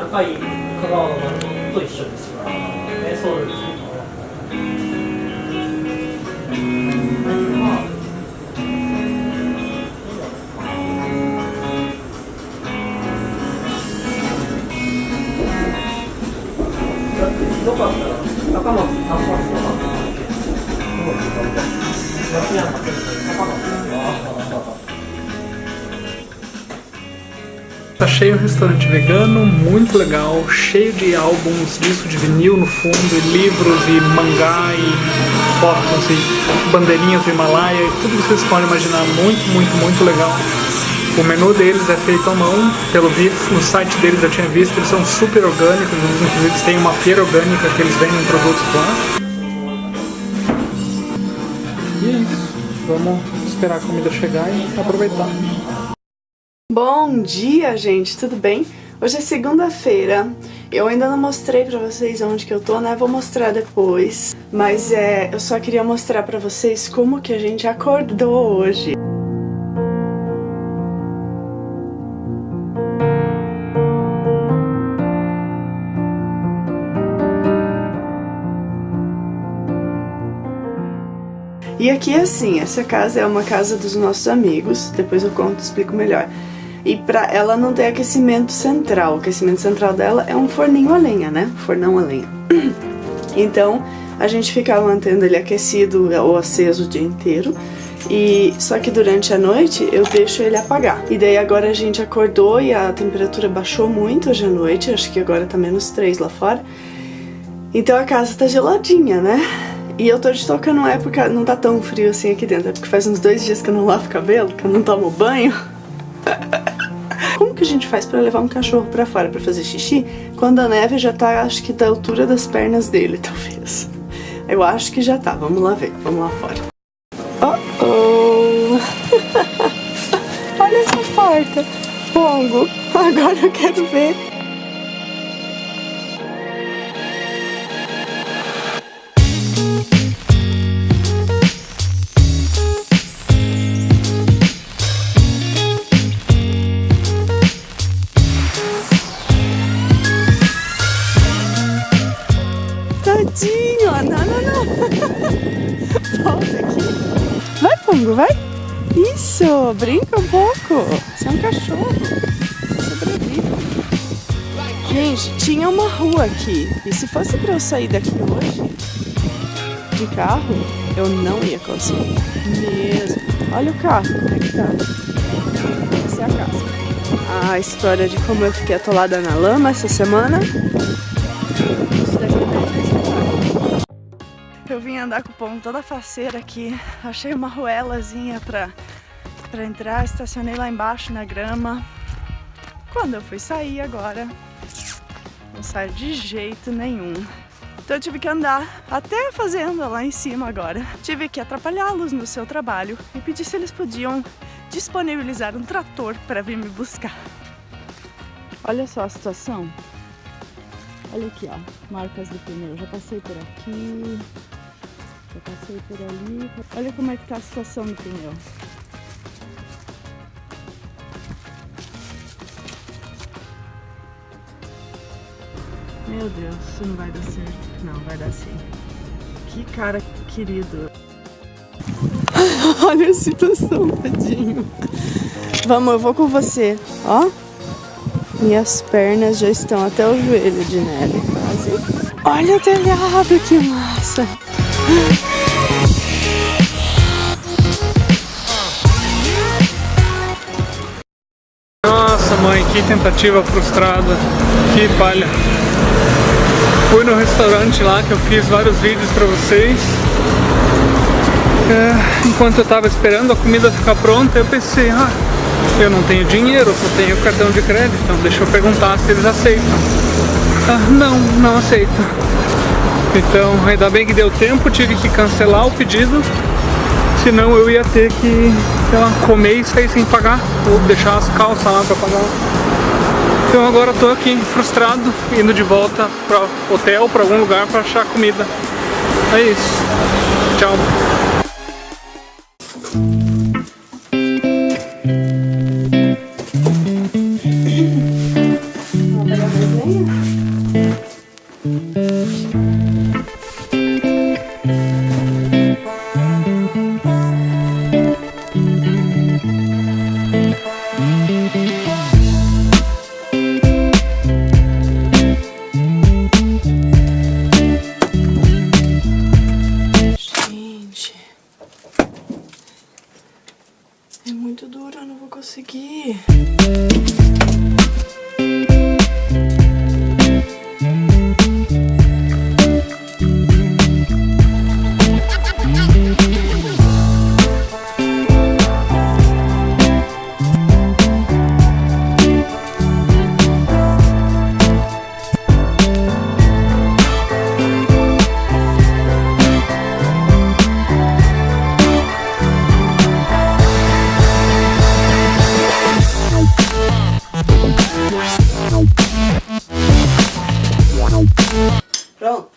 高い香川の丸本と一緒ですよ、ね、ソウルにひどかったら高松に単発とかって言ってすごいひどかった。夏山、高松。Achei um restaurante vegano muito legal, cheio de álbuns, disco de vinil no fundo, e livros, e mangá, e fotos, e bandeirinhas do Himalaia, e tudo que vocês podem imaginar, muito, muito, muito legal. O menu deles é feito à mão, pelo visto, no site deles eu tinha visto, eles são super orgânicos, inclusive eles têm uma feira orgânica que eles vendem produtos lá. E é isso, vamos esperar a comida chegar e aproveitar. Bom dia, gente, tudo bem? Hoje é segunda-feira, eu ainda não mostrei pra vocês onde que eu tô, né? Vou mostrar depois, mas é, eu só queria mostrar pra vocês como que a gente acordou hoje. E aqui assim, essa casa é uma casa dos nossos amigos, depois eu conto, explico melhor e pra ela não ter aquecimento central. O aquecimento central dela é um forninho a lenha, né? Fornão a lenha. Então, a gente fica mantendo ele aquecido ou aceso o dia inteiro. E só que durante a noite eu deixo ele apagar. E daí agora a gente acordou e a temperatura baixou muito hoje à noite, acho que agora tá menos 3 lá fora. Então a casa tá geladinha, né? E eu tô de touca não é porque não tá tão frio assim aqui dentro, é porque faz uns dois dias que eu não lavo cabelo, que eu não tomo banho. Como que a gente faz pra levar um cachorro pra fora pra fazer xixi quando a neve já tá, acho que da altura das pernas dele, talvez? Eu acho que já tá, vamos lá ver, vamos lá fora. Oh, oh. Olha essa porta, Pongo, agora eu quero ver. Vai? Isso, brinca um pouco. Você é um cachorro. Sobrevive. Gente, tinha uma rua aqui. E se fosse pra eu sair daqui hoje, de carro, eu não ia conseguir. Mesmo. Olha o carro, como é que tá. Essa é a casa. A história de como eu fiquei atolada na lama essa semana Eu vim andar com o pão toda faceira aqui. Achei uma ruelazinha pra, pra entrar, estacionei lá embaixo na grama. Quando eu fui sair agora, não saio de jeito nenhum. Então eu tive que andar até a fazenda lá em cima agora. Tive que atrapalhá-los no seu trabalho e pedir se eles podiam disponibilizar um trator para vir me buscar. Olha só a situação. Olha aqui, ó, marcas do pneu. Já passei por aqui, já passei por ali. Olha como é que tá a situação do pneu. Meu Deus, isso não vai dar certo. Não, vai dar sim. Que cara querido. Olha a situação, tadinho. Vamos, eu vou com você. Ó. Minhas pernas já estão até o joelho de neve, quase. Olha o telhado, que massa. Mãe, que tentativa frustrada, que palha. Fui no restaurante lá que eu fiz vários vídeos pra vocês. É, enquanto eu tava esperando a comida ficar pronta, eu pensei, ah, eu não tenho dinheiro, só tenho cartão de crédito, então deixa eu perguntar se eles aceitam. Ah, não, não aceitam. Então, ainda bem que deu tempo, tive que cancelar o pedido, senão eu ia ter que, sei lá, comer e sair sem pagar, ou deixar as calças lá pra pagar. Então agora tô aqui frustrado, indo de volta para hotel, para algum lugar para achar comida. É isso. Tchau.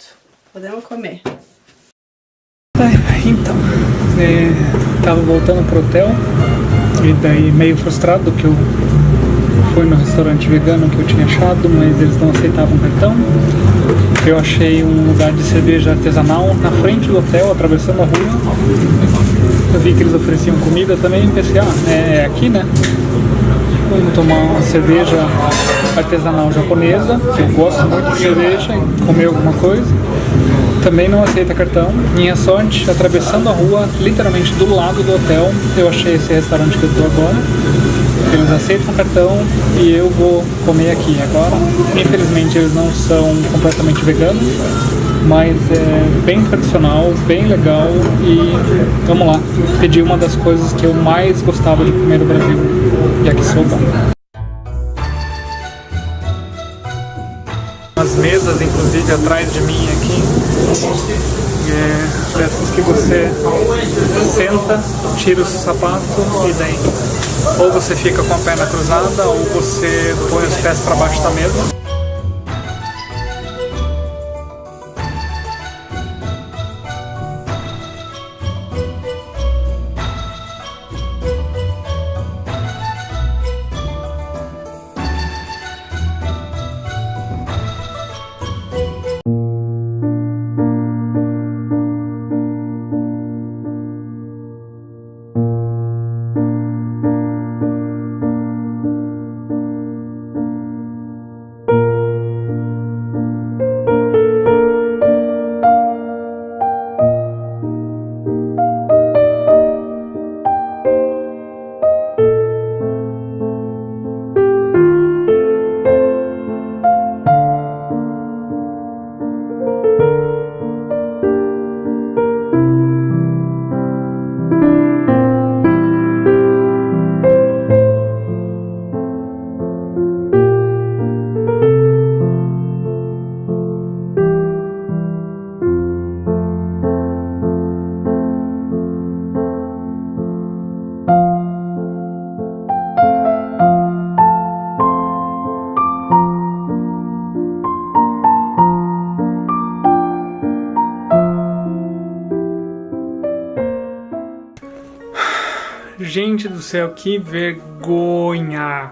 Pronto, podemos comer. Então, é, tava voltando pro hotel e daí meio frustrado que eu fui no restaurante vegano que eu tinha achado, mas eles não aceitavam cartão. Eu achei um lugar de cerveja artesanal na frente do hotel, atravessando a rua. Eu vi que eles ofereciam comida também e pensei, ah, é, é aqui né? Vamos tomar uma cerveja artesanal japonesa, que eu gosto muito de cerveja, e comer alguma coisa. Também não aceita cartão. Minha sorte, atravessando a rua, literalmente do lado do hotel, eu achei esse restaurante que eu tô agora. Eles aceitam cartão e eu vou comer aqui agora. Infelizmente eles não são completamente veganos, mas é bem tradicional, bem legal e vamos lá. Pedi uma das coisas que eu mais gostava de comer no Brasil, yakisoba. As mesas, inclusive, atrás de mim aqui, é dessas que você senta, tira o sapato e daí ou você fica com a perna cruzada ou você põe os pés para baixo da mesa. Gente do céu, que vergonha!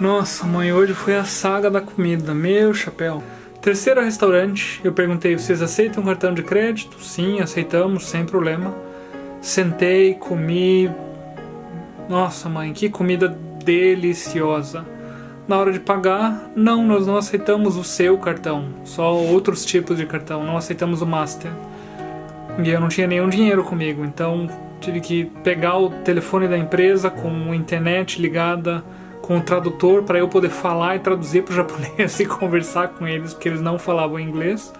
Nossa, mãe, hoje foi a saga da comida, meu chapéu. Terceiro restaurante, eu perguntei, vocês aceitam cartão de crédito? Sim, aceitamos, sem problema. Sentei, comi... Nossa, mãe, que comida deliciosa. Na hora de pagar, não, nós não aceitamos o seu cartão, só outros tipos de cartão, não aceitamos o Master. E eu não tinha nenhum dinheiro comigo, então tive que pegar o telefone da empresa com a internet ligada com o tradutor para eu poder falar e traduzir para o japonês e conversar com eles, porque eles não falavam inglês.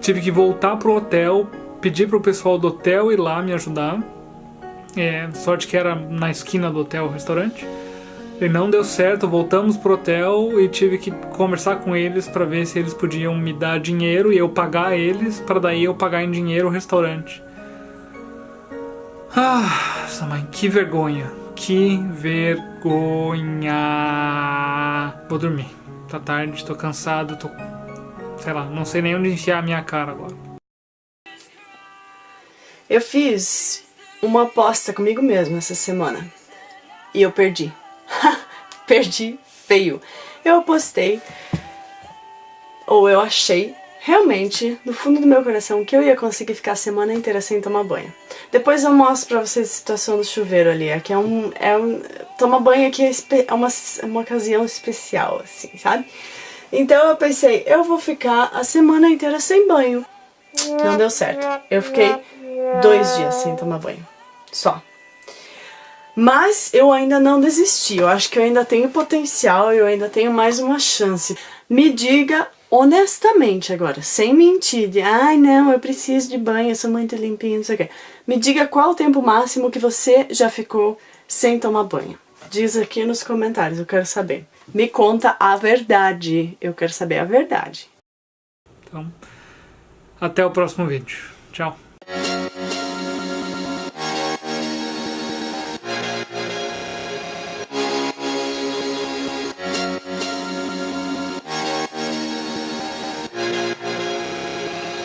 Tive que voltar pro hotel, pedir pro pessoal do hotel ir lá me ajudar. É, sorte que era na esquina do hotel o restaurante. E não deu certo, voltamos pro hotel e tive que conversar com eles para ver se eles podiam me dar dinheiro e eu pagar eles, para daí eu pagar em dinheiro o restaurante. Ah, essa mãe, que vergonha. Que vergonha. Vou dormir. Tá tarde, tô cansado, tô... Sei lá, não sei nem onde enfiar a minha cara agora. Eu fiz uma aposta comigo mesma essa semana. E eu perdi. perdi feio. Eu apostei, ou eu achei, realmente, no fundo do meu coração, que eu ia conseguir ficar a semana inteira sem tomar banho. Depois eu mostro pra vocês a situação do chuveiro ali, aqui é um... É um tomar banho aqui é, é uma, é uma ocasião especial, assim, sabe? Então eu pensei, eu vou ficar a semana inteira sem banho. Não deu certo. Eu fiquei dois dias sem tomar banho. Só. Mas eu ainda não desisti, eu acho que eu ainda tenho potencial, eu ainda tenho mais uma chance. Me diga honestamente agora, sem mentir, de ai não, eu preciso de banho, eu sou muito limpinho, não sei o quê. Me diga qual o tempo máximo que você já ficou sem tomar banho. Diz aqui nos comentários, eu quero saber. Me conta a verdade, eu quero saber a verdade. Então, até o próximo vídeo. Tchau.